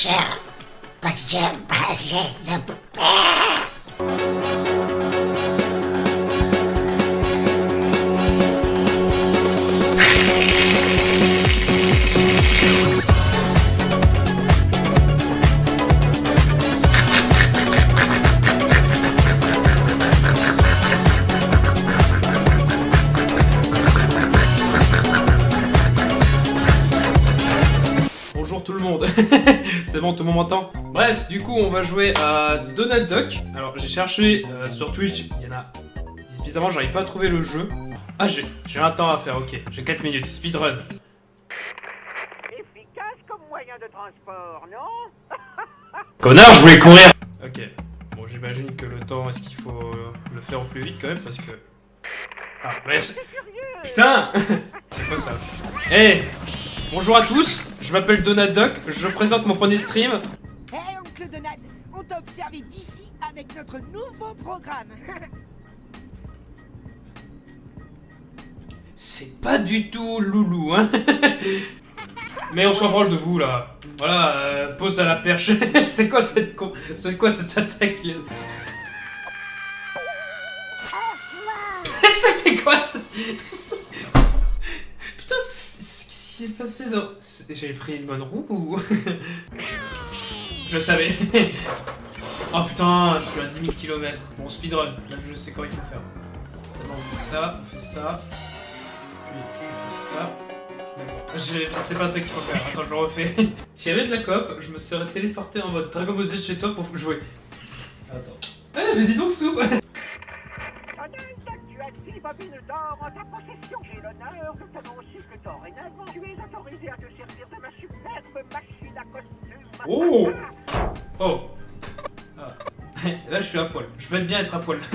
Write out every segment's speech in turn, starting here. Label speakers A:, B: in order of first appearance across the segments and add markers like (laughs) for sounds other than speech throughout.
A: cher. Parce que, parce
B: C'est bon, tout le monde m'entend Bref, du coup, on va jouer à Donald Duck. Alors, j'ai cherché euh, sur Twitch, il y en a... Bizarrement, j'arrive pas à trouver le jeu. Ah, j'ai j'ai un temps à faire, ok. J'ai 4 minutes. Speedrun.
C: Efficace comme moyen de transport, non? (laughs)
B: Connard, je voulais courir Ok. Bon, j'imagine que le temps, est-ce qu'il faut euh, le faire au plus vite quand même Parce que... Ah, merci Putain (laughs) C'est quoi ça? Eh Bonjour à tous, je m'appelle Donald Duck, je présente mon premier stream.
D: Hé, oncle Donald, on t'a observé d'ici avec notre nouveau programme. (laughs)
B: C'est pas du tout loulou, hein (laughs) Mais on se reprend de vous, là. Voilà, euh, pose à la perche. (laughs) c'est quoi cette con... C'est quoi cette attaque C'était quoi ça? Putain, c'est- J'ai pris une bonne roue ou... (laughs) Je savais. (laughs) oh putain, je suis à 10 000 km. Bon, speedrun, là je sais quoi il faut faire. On fait ça, on fait ça. Puis on fait ça. Pas ce qu'il faut faire. Attends, je le refais. (laughs) S'il y avait de la coop, je me serais téléporté en mode Dragon Ball Z chez toi pour jouer. Attends. Eh, mais dis donc, Soupe
C: Bobines d'or en ta possession. J'ai l'honneur de t'annoncer que dorénavant, tu es autorisé à te servir de ma superbe machine à costume.
B: Oh Oh Ah. (laughs) Là, je suis à poil. Je veux bien être à poil. (laughs)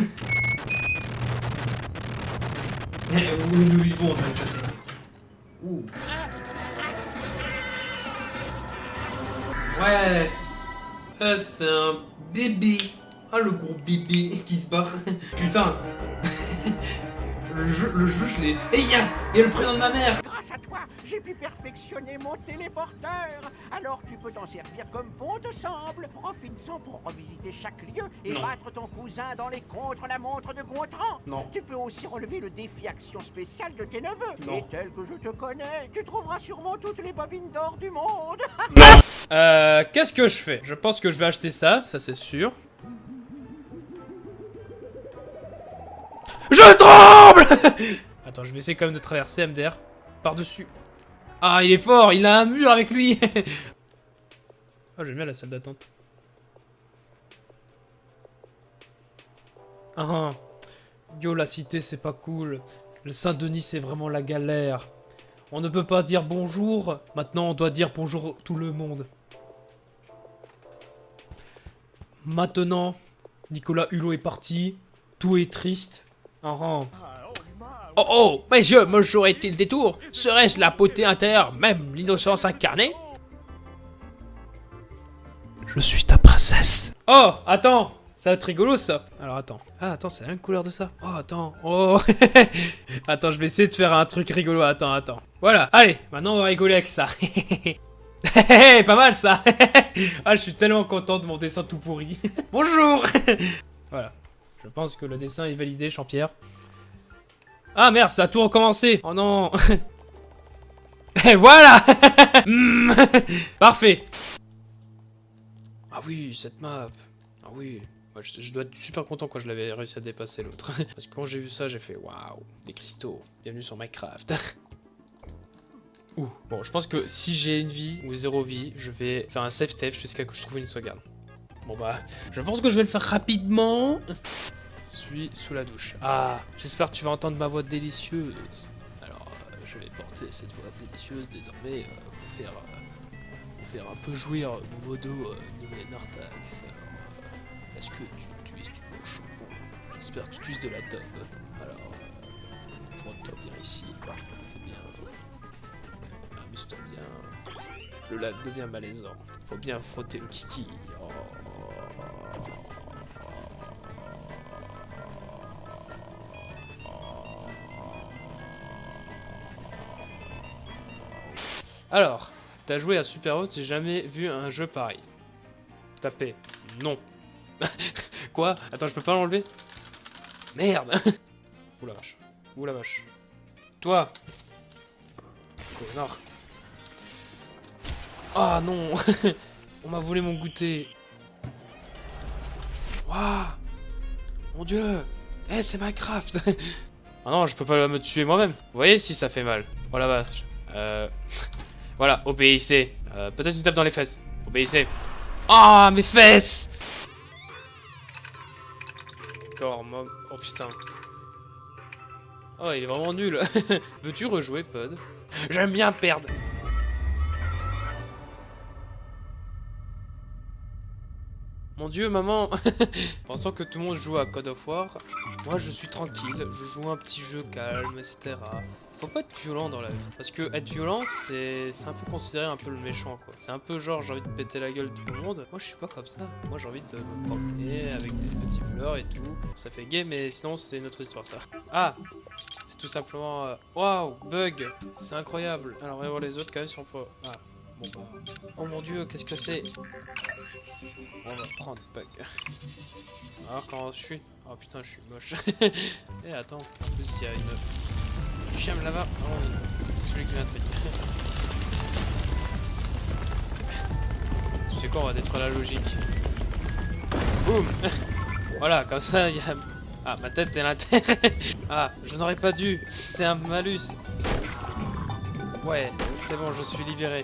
B: Eh, Où nous vivons dans société. Ouh. Ouais. Ah, c'est un bébé. Ah, le gros bébé qui se barre. (laughs) Putain. Le jeu, le jeu, je l'ai. Eh, y'a, il y a le prénom de ma mère.
C: Grâce à toi, j'ai pu perfectionner mon téléporteur. Alors tu peux t'en servir comme bon te semble. Profite-en pour revisiter chaque lieu et
B: Non.
C: battre ton cousin dans les contre-la-montre de Gontran.
B: Non.
C: Tu peux aussi relever le défi action spéciale de tes neveux.
B: Non.
C: Et tel que je te connais, tu trouveras sûrement toutes les bobines d'or du monde. (laughs)
B: Euh, qu'est-ce que je fais? Je pense que je vais acheter ça, ça c'est sûr. Je tremble (laughs) Attends, je vais essayer quand même de traverser MDR par-dessus. Ah, il est fort, il a un mur avec lui Oh, (laughs) j'aime bien la salle d'attente. Ah, ah. Yo, la cité, c'est pas cool. Le Saint-Denis, c'est vraiment la galère. On ne peut pas dire bonjour. Maintenant, on doit dire bonjour tout le monde. Maintenant, Nicolas Hulot est parti. Tout est triste. Oh oh, mais je me jouerai-t-il le détour Serait-ce la beauté intérieure, même l'innocence incarnée? Je suis ta princesse. Oh, attends ça va être rigolo ça. Alors attends. Ah attends, c'est la même couleur de ça. Oh attends. Oh. (laughs) attends, je vais essayer de faire un truc rigolo. Attends, attends. Voilà. Allez, maintenant on va rigoler avec ça. (laughs) pas mal ça. (laughs) ah, je suis tellement content de mon dessin tout pourri. Bonjour. voilà. Je pense que le dessin est validé, Champierre. Ah merde, ça a tout recommencé. Oh non. (laughs) Et voilà. (laughs) Hmm. (laughs) Parfait. Ah oui, cette map. Ah oui. Je, dois être super content quand je l'avais réussi à dépasser l'autre. Parce que quand j'ai vu ça, j'ai fait waouh, des cristaux. Bienvenue sur Minecraft. Ouh. Bon, je pense que si j'ai une vie ou zéro vie, je vais faire un safe jusqu'à que je trouve une sauvegarde. Bon bah, je pense que je vais le faire rapidement. Suis sous la douche. Ah, j'espère que tu vas entendre ma voix délicieuse. Alors, euh, je vais porter cette voix délicieuse désormais euh, pour faire, euh, pour faire un peu jouir mon modo nommé Nartax. Alors, est-ce que tu utilises du bon J'espère que tu utilises de la dope. Alors, frotte-toi bien ici. C'est bien. Amuse-toi bien. Le lac devient malaisant. Faut bien frotter le kiki. Oh. Alors, T'as joué à Super Hot, j'ai jamais vu un jeu pareil. Tapez. Non. (laughs) Quoi? Attends, je peux pas l'enlever? Merde (laughs) Ouh la vache. Ouh la vache. Toi Connard. Ah non (laughs) On m'a volé mon goûter. Waouh Mon dieu Eh, c'est Minecraft Ah non, je peux pas me tuer moi-même. Vous voyez si ça fait mal. Oh la vache. Euh... voilà, obéissez. Euh, Peut-être une tape dans les fesses. Obéissez. Ah, mes fesses D'accord, moi... Oh putain. Oh, il est vraiment nul. (laughs) Veux-tu rejouer, Pod? J'aime bien perdre. Mon dieu, maman (laughs) Pensant que tout le monde joue à God of War, moi je suis tranquille, je joue un petit jeu calme, etc. Faut pas être violent dans la vie. Parce que être violent, c'est un peu considéré un peu le méchant, quoi. C'est un peu genre, j'ai envie de péter la gueule tout le monde. Moi je suis pas comme ça. Moi j'ai envie de me promener avec des petits fleurs et tout. Ça fait gay, mais sinon c'est une autre histoire, ça. Ah C'est tout simplement... euh, Waouh Bug C'est incroyable Alors on va voir les autres quand même si on peut... Ah, bon bah... Oh mon dieu, qu'est-ce que c'est? On va prendre bug. Alors quand je suis... Oh putain, je suis moche. (laughs) Et attends, en plus il y a une... Chiem là-bas, allons-y. C'est celui qui vient de venir. Tu sais quoi, on va détruire la logique. Boum (laughs) Voilà, comme ça il y a... Ah, ma tête est l'intérêt (laughs) Ah, je n'aurais pas dû C'est un malus Ouais, c'est bon, je suis libéré.